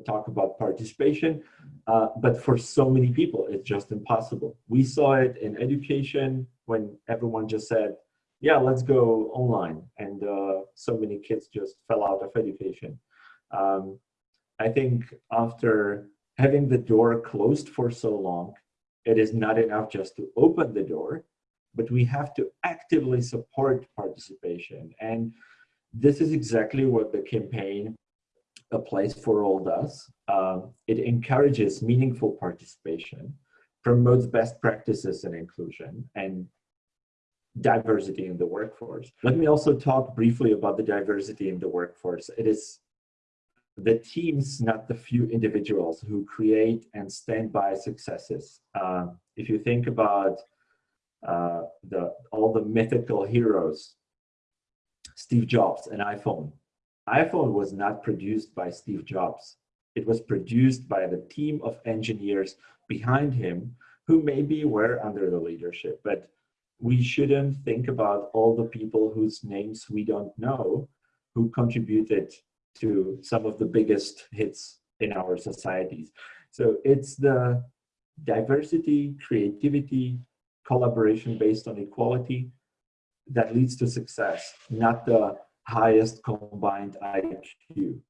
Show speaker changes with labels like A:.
A: talk about participation, uh, but for so many people, it's just impossible. We saw it in education when everyone just said, yeah, let's go online. And uh, so many kids just fell out of education. Um, I think after having the door closed for so long, it is not enough just to open the door, but we have to actively support participation. And this is exactly what the campaign A Place for All does. Um, it encourages meaningful participation, promotes best practices and inclusion, and diversity in the workforce. Let me also talk briefly about the diversity in the workforce. It is the teams, not the few individuals who create and stand by successes. Uh, if you think about uh, the all the mythical heroes, Steve Jobs and iPhone. iPhone was not produced by Steve Jobs. It was produced by the team of engineers behind him who maybe were under the leadership, but we shouldn't think about all the people whose names we don't know who contributed to some of the biggest hits in our societies. So it's the diversity, creativity, collaboration based on equality that leads to success, not the highest combined IQ.